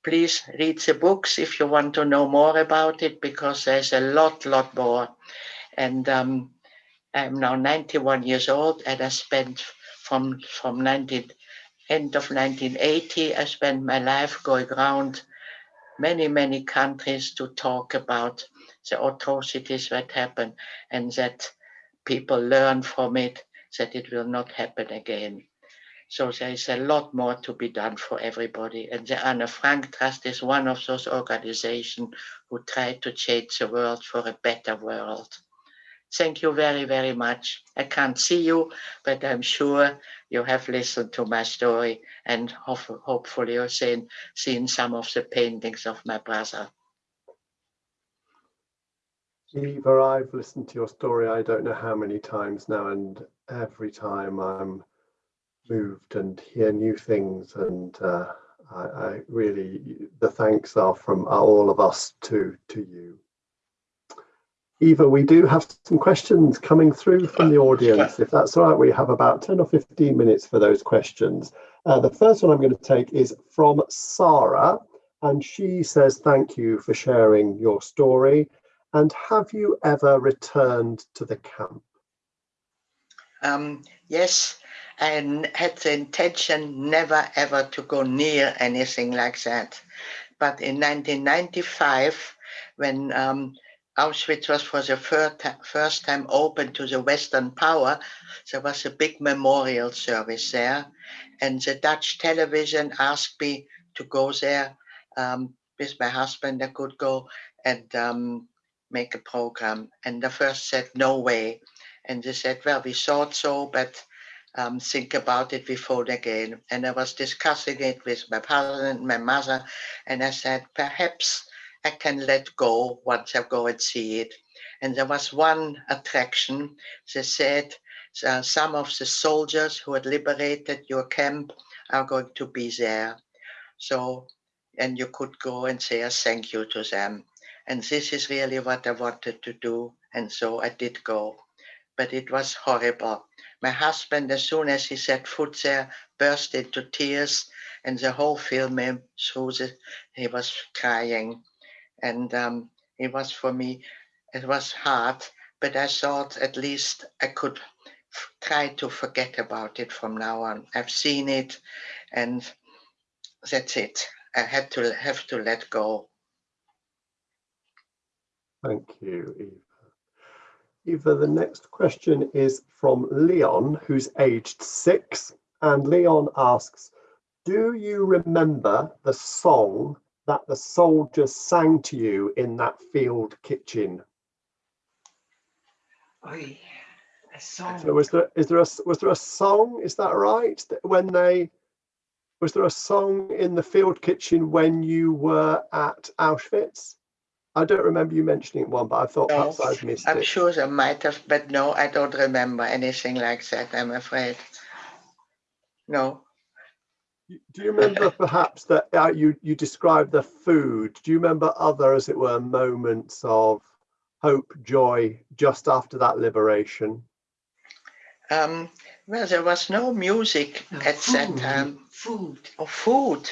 please read the books if you want to know more about it, because there's a lot, lot more. And um, I'm now 91 years old, and I spent from from 19, end of 1980, I spent my life going around many, many countries to talk about the atrocities that happen and that people learn from it, that it will not happen again. So there is a lot more to be done for everybody. And the Anne Frank Trust is one of those organizations who try to change the world for a better world. Thank you very, very much. I can't see you, but I'm sure you have listened to my story and hopefully you've seen, seen some of the paintings of my brother. Eva, I've listened to your story I don't know how many times now, and every time I'm moved and hear new things, and uh, I, I, really the thanks are from all of us to to you. Eva, we do have some questions coming through from the audience. If that's all right, we have about 10 or 15 minutes for those questions. Uh, the first one I'm going to take is from Sarah, and she says, thank you for sharing your story. And have you ever returned to the camp? Um, yes, and had the intention never ever to go near anything like that. But in 1995, when um, Auschwitz was for the first, time open to the Western power, there was a big memorial service there. And the Dutch television asked me to go there um, with my husband. I could go and um, make a program. And the first said, no way. And they said, well, we thought so, but um, think about it before again. And I was discussing it with my and my mother. And I said, perhaps I can let go once I go and see it. And there was one attraction. They said, uh, some of the soldiers who had liberated your camp are going to be there. So, and you could go and say a thank you to them. And this is really what I wanted to do. And so I did go. But it was horrible. My husband, as soon as he set foot there, burst into tears. And the whole film through he was crying. And um, it was for me, it was hard. But I thought at least I could try to forget about it from now on. I've seen it and that's it. I had to have to let go. Thank you, Eva. Eva, the next question is from Leon, who's aged six. And Leon asks, do you remember the song that the soldiers sang to you in that field kitchen? Oy, a song. So was there is there a was there a song? Is that right? When they was there a song in the field kitchen when you were at Auschwitz? I don't remember you mentioning one, but I thought No, perhaps I've missed I'm it. sure there might have, but no, I don't remember anything like that, I'm afraid. No, Do you remember perhaps that uh, you you described the food? Do you remember other, as it were, moments of hope, joy just after that liberation? um, well, there was no music No, at that food. time, Food. or food,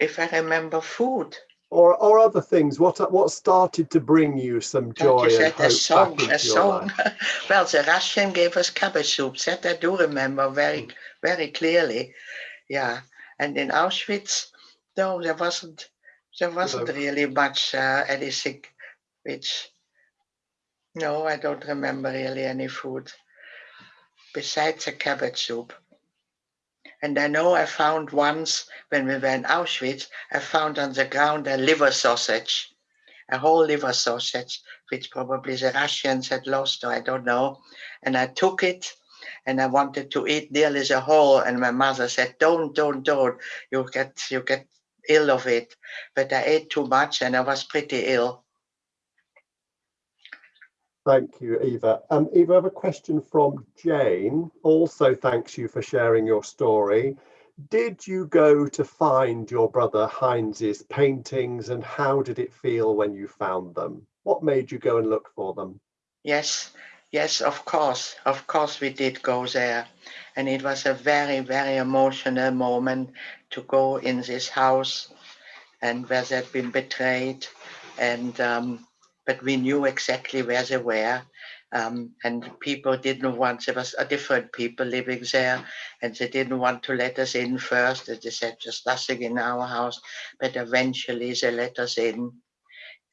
if I remember food. Or or other things? What what started to bring you some joy you and said a hope song, a into your song. Well, the Russian gave us cabbage soup, that I do remember very, very clearly. Yeah, and in Auschwitz, no, there wasn't, there wasn't No. really much uh, anything which, no, I don't remember really any food besides the cabbage soup. And I know I found once when we were in Auschwitz, I found on the ground a liver sausage, a whole liver sausage, which probably the Russians had lost, or I don't know. And I took it and I wanted to eat nearly the whole. And my mother said, don't, don't, don't, you get, you get ill of it. But I ate too much and I was pretty ill. Thank you, Eva. Um, Eva, I have a question from Jane. Also, thanks you for sharing your story. Did you go to find your brother Heinz's paintings and how did it feel when you found them? What made you go and look for them? Yes, yes, of course, of course we did go there. And it was a very, very emotional moment to go in this house and where they'd been betrayed. And um, but we knew exactly where they were. Um, and people didn't want, there was a different people living there and they didn't want to let us in first. They said, just nothing in our house. But eventually they let us in.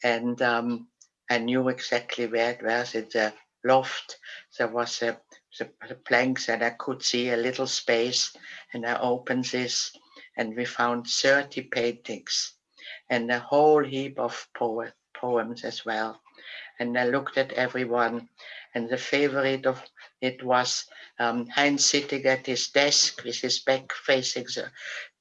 And um, I knew exactly where it was. In the loft, there was a, the, the planks and I could see a little space and I opened this and we found 30 paintings and a whole heap of poet, poems as well. And I looked at everyone and the favorite of it was um, Heinz sitting at his desk with his back facing the,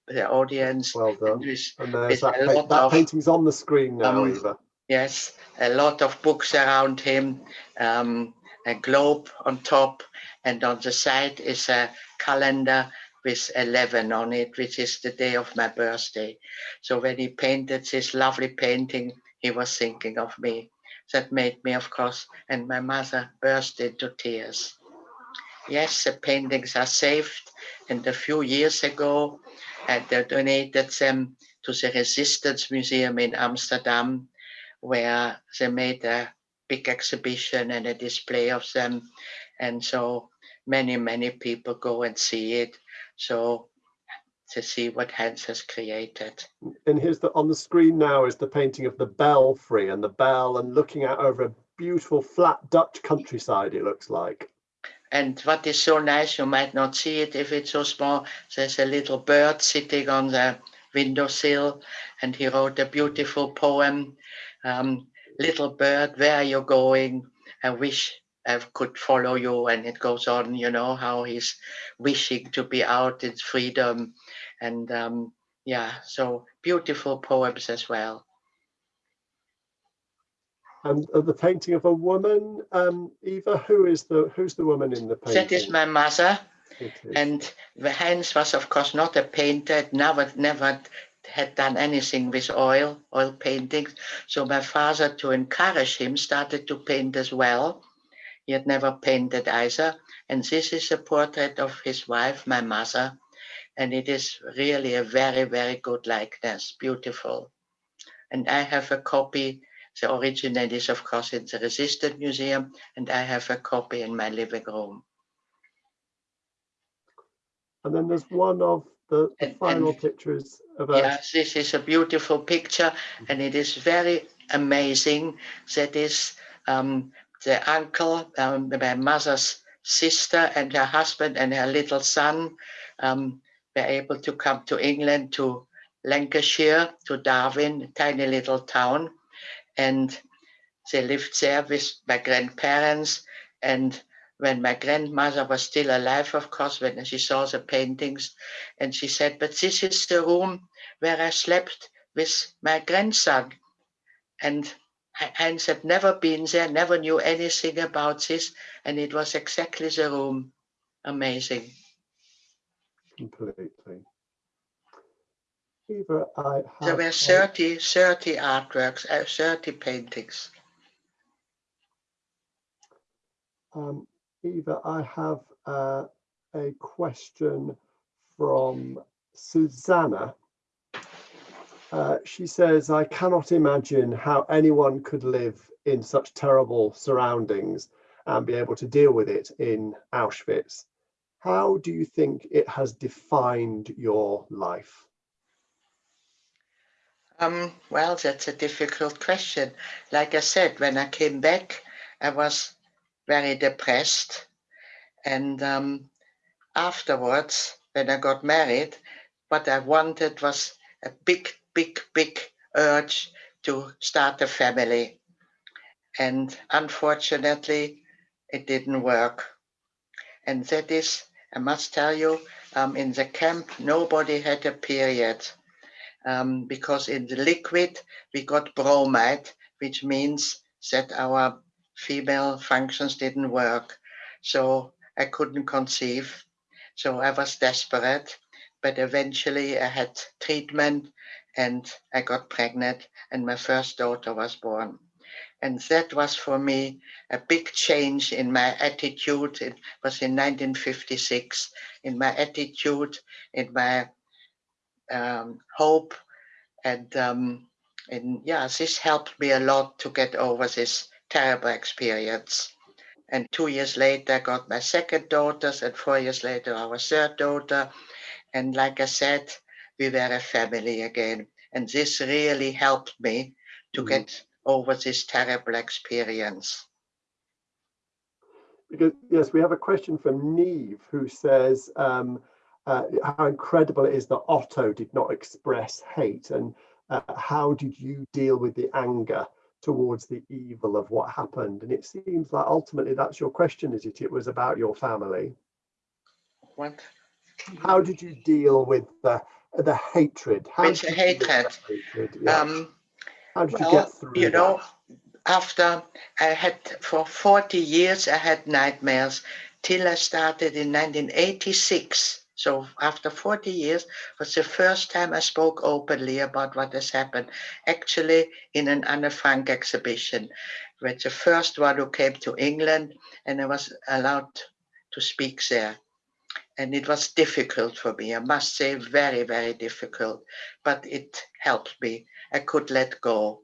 the audience. Well done. with And there's that, a pa- lot that of, painting's on the screen now, um, Eva. Yes, a lot of books around him, um, a globe on top, and on the side is a calendar with 11 on it, which is the day of my birthday. So when he painted this lovely painting, he was thinking of me. That made me, of course, and my mother burst into tears. Yes, the paintings are saved, and a few years ago, I donated them to the Resistance Museum in Amsterdam where they made a big exhibition and a display of them. And so many, many people go and see it. So to see what Hans has created. And here's the on the screen now is the painting of the belfry and the bell and looking out over a beautiful flat Dutch countryside, it looks like. And what is so nice, you might not see it if it's so small. There's a little bird sitting on the windowsill, and he wrote a beautiful poem. Um, little bird, where are you going? I wish I could follow you. And it goes on, you know, how he's wishing to be out in freedom. And um, yeah, so beautiful poems as well. And uh, the painting of a woman, um, Eva, who is the who's the woman in the painting? That is my mother. Is. And the Heinz was, of course, not a painter, never, never had done anything with oil, oil paintings. So my father, to encourage him, started to paint as well. He had never painted either. And this is a portrait of his wife, my mother. And it is really a very, very good likeness, beautiful. And I have a copy. The original is, of course, in the Resistance Museum, and I have a copy in my living room. And then there's one of the, the And- final and- pictures of us. Yes, this is a beautiful picture, and it is very amazing that is um, the uncle, um, my mother's sister and her husband and her little son um, were able to come to England, to Lancashire, to Darwen, tiny little town. And they lived there with my grandparents. And when my grandmother was still alive, of course, when she saw the paintings, and she said, but this is the room where I slept with my grandson. And Heinz had never been there, never knew anything about this, and it was exactly the room. Amazing. Completely. Eva, I there were 30, 30 artworks, uh, 30 paintings. Um, Eva, I have uh, a question from Susanna. Uh, she says, I cannot imagine how anyone could live in such terrible surroundings and be able to deal with it in Auschwitz. How do you think it has defined your life? Um, well, that's a difficult question. Like I said, when I came back, I was very depressed. And um, afterwards, when I got married, what I wanted was a big, big, big urge to start a family. And unfortunately, it didn't work. And that is, I must tell you, um, in the camp, nobody had a period um, because in the liquid, we got bromide, which means that our female functions didn't work. So I couldn't conceive. So I was desperate, but eventually I had treatment and I got pregnant and my first daughter was born. And that was for me a big change in my attitude. It was in 1956, in my attitude, in my um, hope. And, um, and yeah, this helped me a lot to get over this terrible experience. And two years later, I got my second daughter, and four years later, our third daughter. And like I said, we were a family again. And this really helped me to mm. get over this terrible experience. Because yes, we have a question from Neve who says um, uh, how incredible it is that Otto did not express hate, and uh, how did you deal with the anger towards the evil of what happened. And it seems like ultimately that's your question, is it? It was about your family. What? How did you deal with the the hatred? How with the hatred. hatred? Yeah. Um, How did well, you get through You know, that? after I had for 40 years, I had nightmares till I started in 1986 so after 40 years was the first time I spoke openly about what has happened, actually in an Anne Frank exhibition, which the first one who came to England and I was allowed to speak there. And it was difficult for me, I must say very, very difficult, but it helped me. I could let go.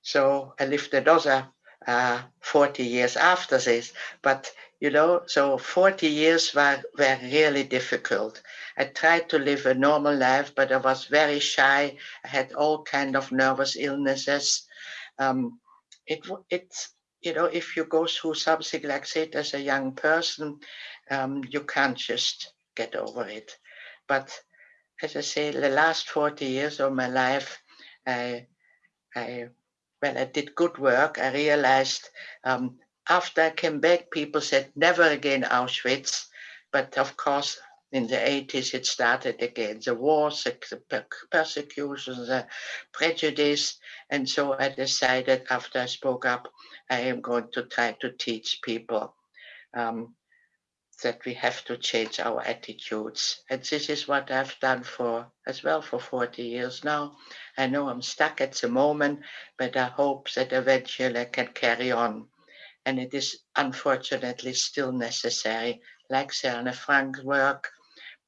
So I lived another uh, 40 years after this, but you know, so 40 years were, were really difficult. I tried to live a normal life, but I was very shy. I had all kind of nervous illnesses. Um, it, it's, you know, if you go through something like that as a young person, um, you can't just get over it. But as I say, the last 40 years of my life, I, I when I did good work, I realized um, after I came back, people said, never again Auschwitz. But of course, in the 80s, it started again. The wars, the persecution, the prejudice. And so I decided after I spoke up, I am going to try to teach people um, that we have to change our attitudes. And this is what I've done for as well for 40 years now. I know I'm stuck at the moment, but I hope that eventually I can carry on and it is unfortunately still necessary. Like Anne Frank's work,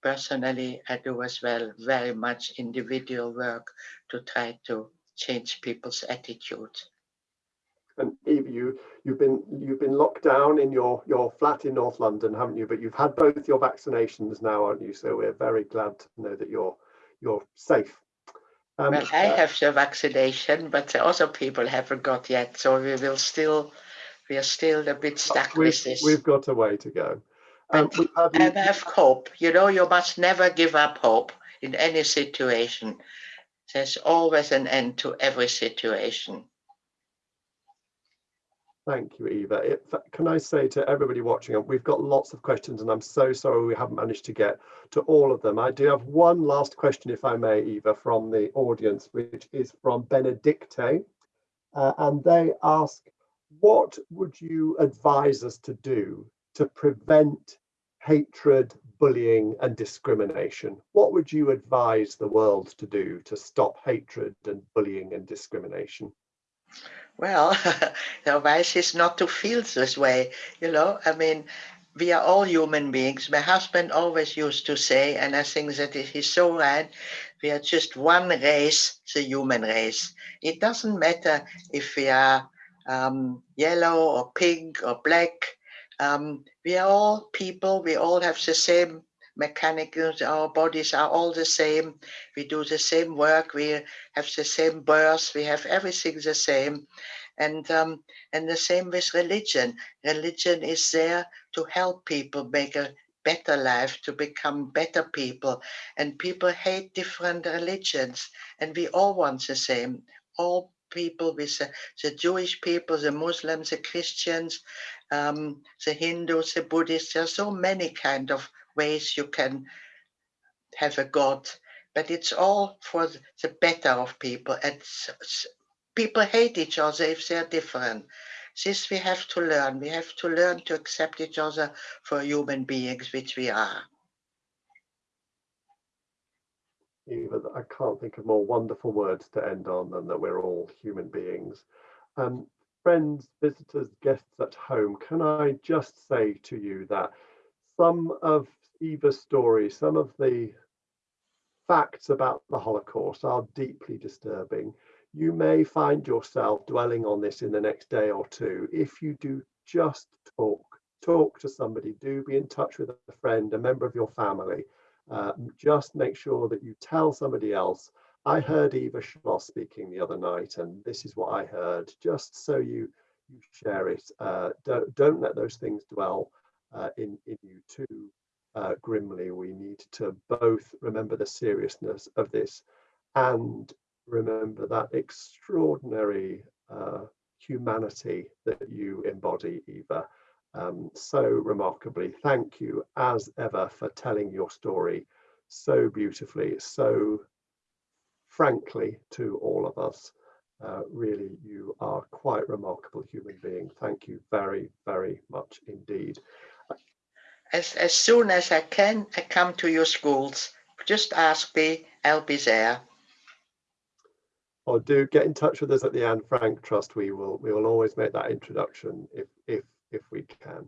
personally, I do as well very much individual work to try to change people's attitude. And Eve, you you've been you've been locked down in your your flat in North London, haven't you? But you've had both your vaccinations now, aren't you? So we're very glad to know that you're you're safe. Um, well, I uh, have the vaccination, but other people haven't got yet, so we will still, we are still a bit stuck with this. We've got a way to go. Have, you... have hope. You know, you must never give up hope in any situation. There's always an end to every situation. Thank you, Eva. It, can I say to everybody watching, we've got lots of questions and I'm so sorry we haven't managed to get to all of them. I do have one last question, if I may, Eva, from the audience, which is from Benedicte. Uh, and they ask, what would you advise us to do to prevent hatred, bullying and discrimination? What would you advise the world to do to stop hatred and bullying and discrimination? Well, the advice is not to feel this way, you know. I mean, we are all human beings. My husband always used to say, and I think that he's so right, we are just one race, the human race. It doesn't matter if we are um, yellow or pink or black. Um, we are all people, we all have the same mechanicals, our bodies are all the same. We do the same work, we have the same birth, we have everything the same. And, um, and the same with religion. Religion is there to help people make a better life, to become better people. And people hate different religions, and we all want the same. All people with the, the Jewish people, the Muslims, the Christians, um, the Hindus, the Buddhists. There are so many kind of ways you can have a God, but it's all for the better of people. And people hate each other if they're different. This we have to learn. We have to learn to accept each other for human beings, which we are. Eva, I can't think of more wonderful words to end on than that we're all human beings. Um, friends, visitors, guests at home, can I just say to you that some of Eva's story, some of the facts about the Holocaust are deeply disturbing. You may find yourself dwelling on this in the next day or two. If you do just talk, talk to somebody, do be in touch with a friend, a member of your family. Uh, just make sure that you tell somebody else. I heard Eva Schloss speaking the other night, and this is what I heard, just so you, you share it. Uh, don't, don't let those things dwell uh, in, in you too uh, grimly. We need to both remember the seriousness of this and remember that extraordinary uh, humanity that you embody, Eva, um, so remarkably. Thank you as ever for telling your story so beautifully, so frankly to all of us. Uh, really, you are quite remarkable human being. Thank you very, very much indeed as, as soon as I can, I come to your schools. Just ask me, I'll be there. Or do get in touch with us at the Anne Frank Trust. We will we will always make that introduction if if if we can.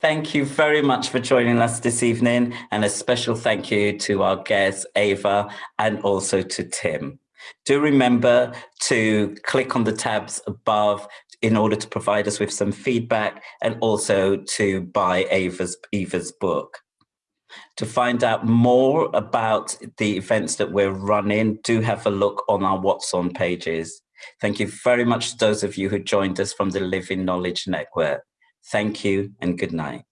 Thank you very much for joining us this evening and a special thank you to our guests, Eva, and also to Tim. Do remember to click on the tabs above in order to provide us with some feedback and also to buy Eva's, book. To find out more about the events that we're running, do have a look on our What's On pages. Thank you very much to those of you who joined us from the Living Knowledge Network. Thank you and good night.